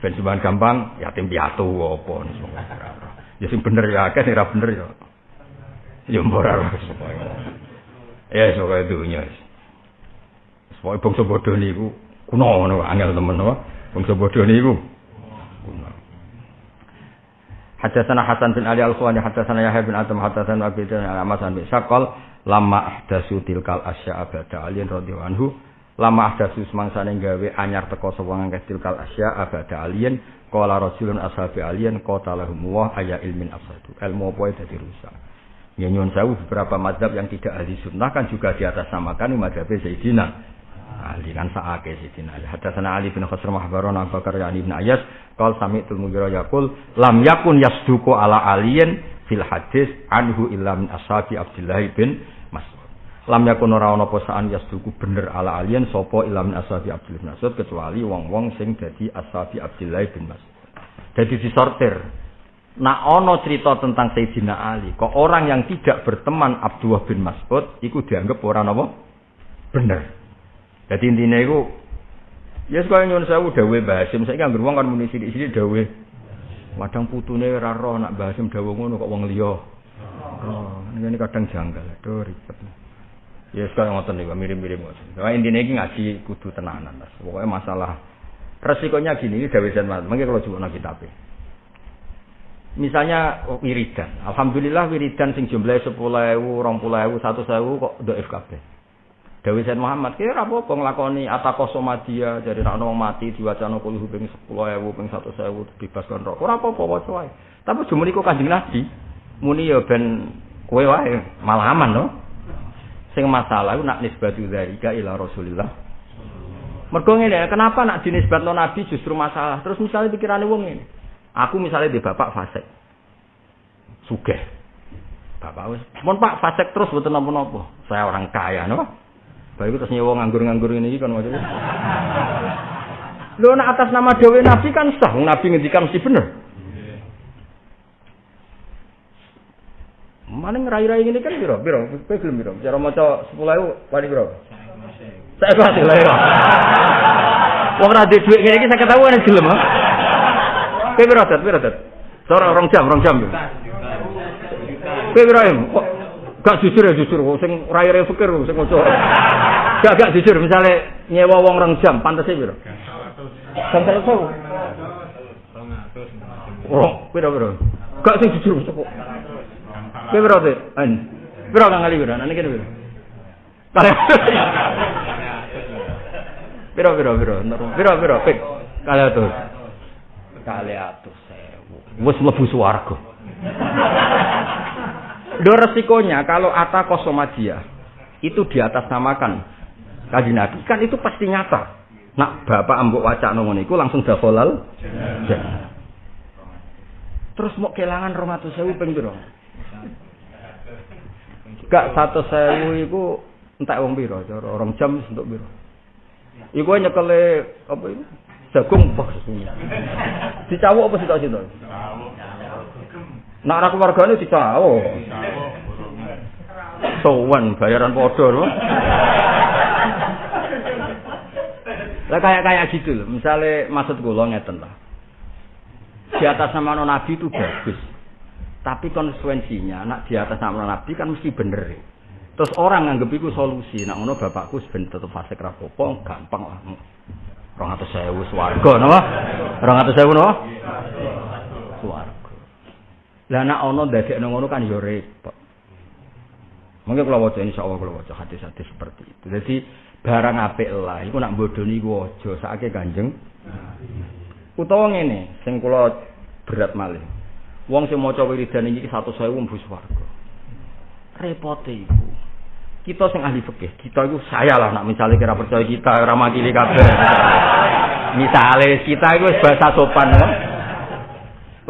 Ben sumbangan gampang yatim piatu apa ngono Ya sing bener ya akeh sing ora bener ya. Ya mbok ora Ya sok dunya. Pokoke bangsa bodho niku kuno ngono angel temen apa. Bangsa bodho niku. Hadatsana Hasan bin Ali Al-Khawani hadatsana Yahya bin Adam hadatsana Abi Dawud al-Amasan bin Saqal lama ahdasu tilkal asya abada alien radhiyallahu anhu lama ahdasu semangsane gawe anyar teko sapa ngangkat tilkal asya abada alien qala rajulun ashabi alien qatalahum wa aya ilmin afsadu. Ilmu apa dadi rusak. Ya nyuwun sewu beberapa mazhab yang tidak ahli sunnah kan juga di atas namakan mazhab Sayyidina Ali kan saake Sayyidina Ali hadatsana Ali bin Khosr mahbaron Abu Bakar yani bin Ayas qal sami'tul mugira yaqul lam yakun yasduku ala alien fil hadis anhu illa min ashabi Abdullah bin Mas'ud. Lam yakun ora ana posaan yasduku bener ala alien sapa illa min ashabi Abdullah bin Mas'ud kecuali wong-wong sing dadi ashabi Abdullah bin Mas'ud. Jadi disortir. Nak ono cerita tentang Sayyidina Ali, kok orang yang tidak berteman Abdullah bin Mas'ud iku dianggap orang apa? Bener. Jadi intinya itu Ya sekolah nyuwun sewu dawe Mbah Hasim, saiki anggere wong kan muni sithik-sithik dawe Kadang putune ora roh nak bahasim dawuh ngono kok wong liya. Roh, ini kadang janggal. Aduh ribet. Ya sekarang ngoten niku mirip-mirip ngoten. Nah, intine iki ngaji kudu tenanan, Mas. Pokoke masalah resikonya gini, ini Dawi Zain Mungkin kalau coba kitab Misalnya oh, wiridan. Alhamdulillah wiridan sing jumlahe 10.000, 20.000, 100.000 kok doif kabeh. Dewi Said Muhammad kira apa apa nglakoni ataqo somadia jadi nek wong mati diwacana kulo ping 10.000 ping 100.000 bebas kon rokok. Ora apa-apa waca wae. Tapi cuma niku Kanjeng Nabi muni ya ben kowe wae malah aman no. Sing masalah nak nisbatu dzalika ila Rasulillah. Mergo ngene, kenapa nak dinisbatno Nabi justru masalah? Terus misalnya pikirane wong ini. Aku misalnya di bapak fasik. Sugih. Bapak wis, "Mun Pak fasik terus mboten napa-napa. Saya orang kaya, no?" Baik terus nyewa nganggur-nganggur ini kan maksudnya. Lo nak atas nama Dewi Nabi kan sah, Nabi ngendikan mesti bener. Mana ngerai-rai ini kan biro, biro, kowe gelem biro. Cara maca 10000 wali biro. Saya kuwi lah ya. Wong duwe dhuwit ngene iki saya ketahuan gelem. Kowe biro dat, biro dat. Sore rong jam, rong jam. Kowe biro Gak jujur ya jujur, sing rai-rai fikir sing maca. Gak gak jujur, misalnya nyewa wong rong jam, pantes e piro? Jam 100. Oh, piro piro? Gak sing jujur kok. Kowe piro teh? An. Piro kang kali piro? Nane kene piro? Piro piro piro? Piro piro pik? Kali atus. Kali atus sewu. Wis mlebu swarga. Do resikonya kalau ata kosomadia itu di atas namakan kaji Nabi kan itu pasti nyata. Nak bapak ambok wacak iku langsung dakhalal Terus mau kelangan romatus sewu ping piro? Gak satu sewu iku entek wong? Cara orang jam untuk piro? Iku nyekele apa itu? Jagung pas Dicawuk apa sih situ? Nak ra keluargane dicawuk. Sowan bayaran padha lho. Lah kayak kayak gitu loh. Misalnya maksud gue ngeten lah. Di atas nama Nabi itu bagus. Tapi konsekuensinya, nak di atas nama Nabi kan mesti bener. Terus orang nganggep itu solusi. Nak ngono bapakku sebenarnya tetap fase rapopo, gampang lah. Rong atau sewu swarga, napa? Rong atau sewu napa? Lah nak ono dadekno ngono kan yo repot. Mungkin kalau wajah insya Allah kalau wajah hati-hati seperti itu. Jadi barang apik lah, iku nak bodoni ku aja sakake Kanjeng. Utawa ngene, sing kula berat malih. Wong sing maca wiridan iki 100.000 mlebu swarga. Repote iku. Kita sing ahli fikih, kita iku saya lah nak misalnya kira percaya kita ora makili kabeh. Misale kita wis bahasa sopan kok.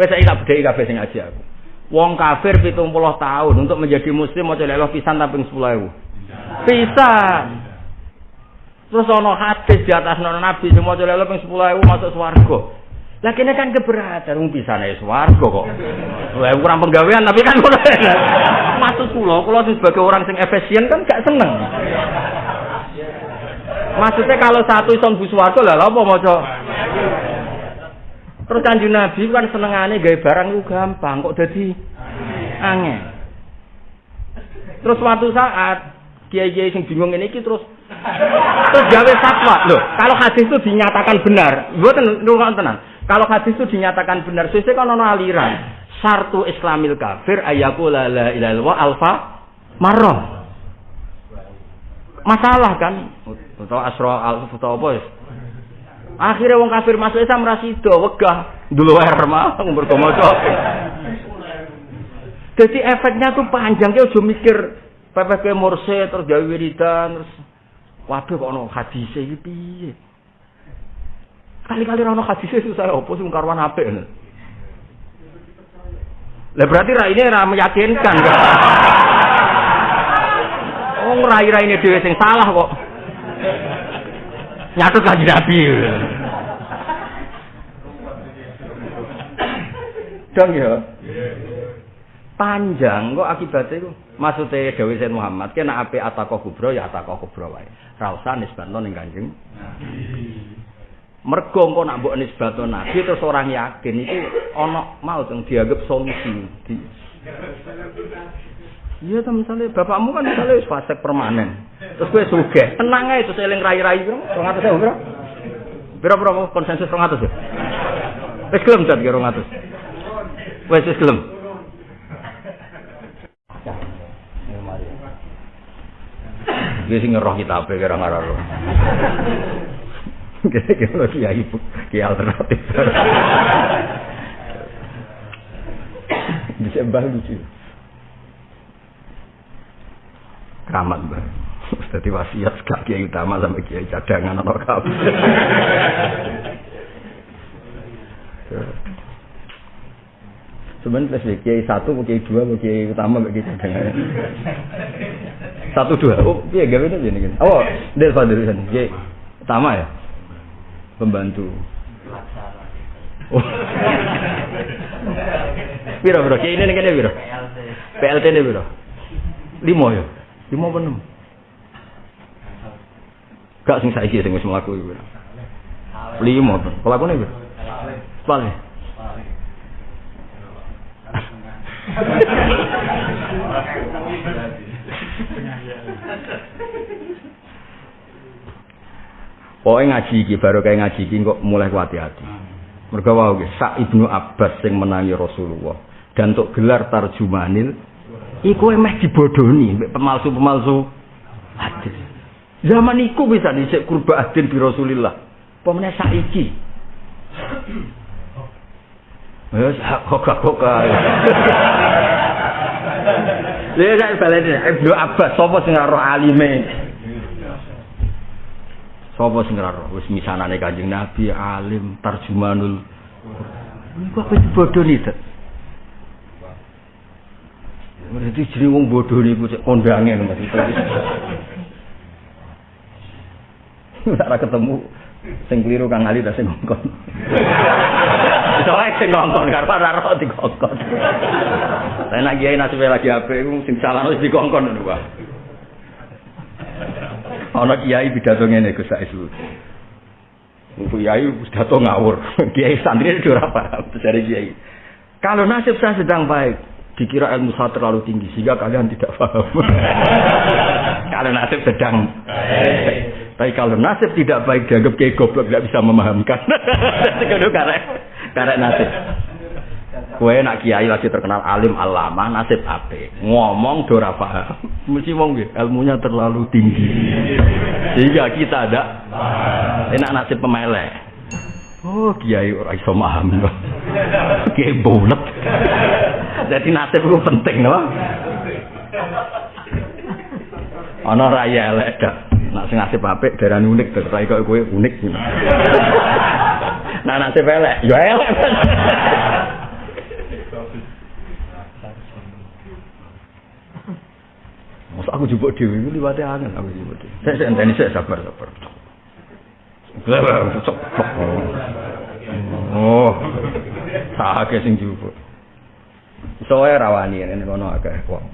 Wis saiki tak bedheki kabeh sing ngaji aku. Wong kafir 70 tahun untuk menjadi muslim maca la pisan tapi 10.000. Pisan. Terus ono hadis di atas nono nabi semua coba lebih sepuluh ribu masuk swargo. Lah kene kan keberatan wong bisa naik swargo kok. Lah kurang penggawean tapi kan masuk pulau kalau sebagai orang sing efisien kan gak seneng. Maksudnya kalau satu ison bu swargo lah apa maca Terus kanjeng Nabi kan senengane gawe barang lu gampang kok dadi angin. Terus suatu saat kiai-kiai sing bingung ini terus Terus gawe fatwa. Loh, kalau hadis itu dinyatakan benar, mboten nurun tenan. Kalau hadis itu dinyatakan benar, sesuk kan ono aliran. Sartu Islamil kafir ayakula la illallah alfa marrah. Masalah kan? Atau asra al atau apa? Akhirnya wong kafir masuk Islam rasido wegah dulu air mah maca. Jadi efeknya tuh panjang, kita udah mikir PPP Morse terus gawe wiridan terus Waduh kok ono hadise iki piye? Kali-kali ono hadise susah opo sing karwan apik. Lah berarti ra ini ra meyakinkan kan. Oh rai-rai ini dhewe sing salah kok. Nyatut kanjeng Nabi. Dong ya. Panjang kok akibatnya itu. Maksudnya Dewi Sayyid Muhammad, kena api atakoh kubro ya atakoh kubro wae. Ra usah nisbatno ning Kanjeng Mergo engko nak mbok nisbatno Nabi terus orang yakin itu ana mau dianggap solusi. Di... Iya tuh misalnya bapakmu kan misalnya wis fase permanen. Terus gue sugih, tenang aja terus eling rai-rai bro. 200 ya, bro. Biro bro konsensus 200 ya. Wis gelem cat 200. Wis wis gelem. Dia sing ngeroh kita apa kira roh. Kira-kira kiai kiai alternatif. Bisa mbah lucu. Keramat mbah. Jadi wasiat gak kiai utama sampai kiai cadangan atau kabeh. Sebenarnya plus kiai satu, kiai dua, kiai utama, kiai cadangan. Satu dua. Oh, iya gawe ini gini. Oh, dari Fadil sana. Kiai utama ya. Pembantu. Oh. Biro biro, kiai ini nih biro. PLT ini biro. Lima ya. Lima apa enam? Gak sing saiki sing wis mlaku iku. Lima. Pelakune biro. Paling. Pokoknya ngaji iki baru kayak ngaji iki kok mulai hati-hati. Mergo wae Sa Ibnu Abbas sing menangi Rasulullah dan untuk gelar tarjumanil iku emeh dibodohi mbek pemalsu-pemalsu hadis. Zaman iku bisa dhisik kurba adin bi Rasulillah. Pemene saiki. Wes kok-kok. Lha nek baleni Ibnu Abbas sapa sing roh alime? Sapa sing roh wis misanane Kanjeng Nabi alim tarjumanul. Iku apa bodoh nih, Berarti jadi wong bodoh niku cek kondange Mas. Ora ketemu sing keliru Kang Ali ta sing ngongkon. Soale sing ngongkon karo ora ro dikongkon. Lah nek kiai nasibe lagi apik iku sing salah wis dikongkon ngono wae. Ana kiai pidato ngene Gus Saisu. Kiai pidato ngawur. Kiai santri ora paham kiai. Kalau nasib saya sedang baik, dikira ilmu saya terlalu tinggi sehingga kalian tidak paham. kalau nasib sedang baik. Tapi kalau nasib tidak baik dianggap kayak goblok tidak bisa memahamkan. Itu karek karek nasib. Kue nak kiai lagi terkenal alim alama nasib ape ngomong dora paham mesti wong ilmunya terlalu tinggi sehingga kita ada enak nasib pemelek oh kiai ora iso paham kiai bulat jadi nasib itu penting no ana raya elek dak nak sing nasib apik unik terus kok kowe unik nah nasib elek ya elek Masa aku jupuk dewi ini liwatnya angin aku jupuk dewi. Saya saya enteni saya sabar sabar. Oh, tak sing jupuk. Soalnya rawani ini kono agak wong.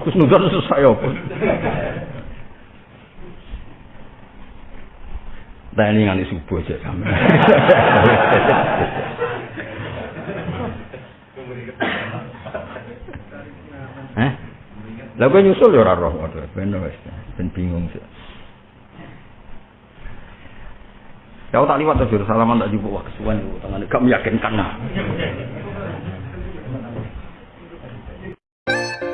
Kus nudar susah ya. Nah subuh aja. Eh? Lah nyusul ya ora roh waduh ben wis ben bingung sih. Ya tak liwat tuh salaman tak jupuk wah kesuwen tengane gak meyakinkan. you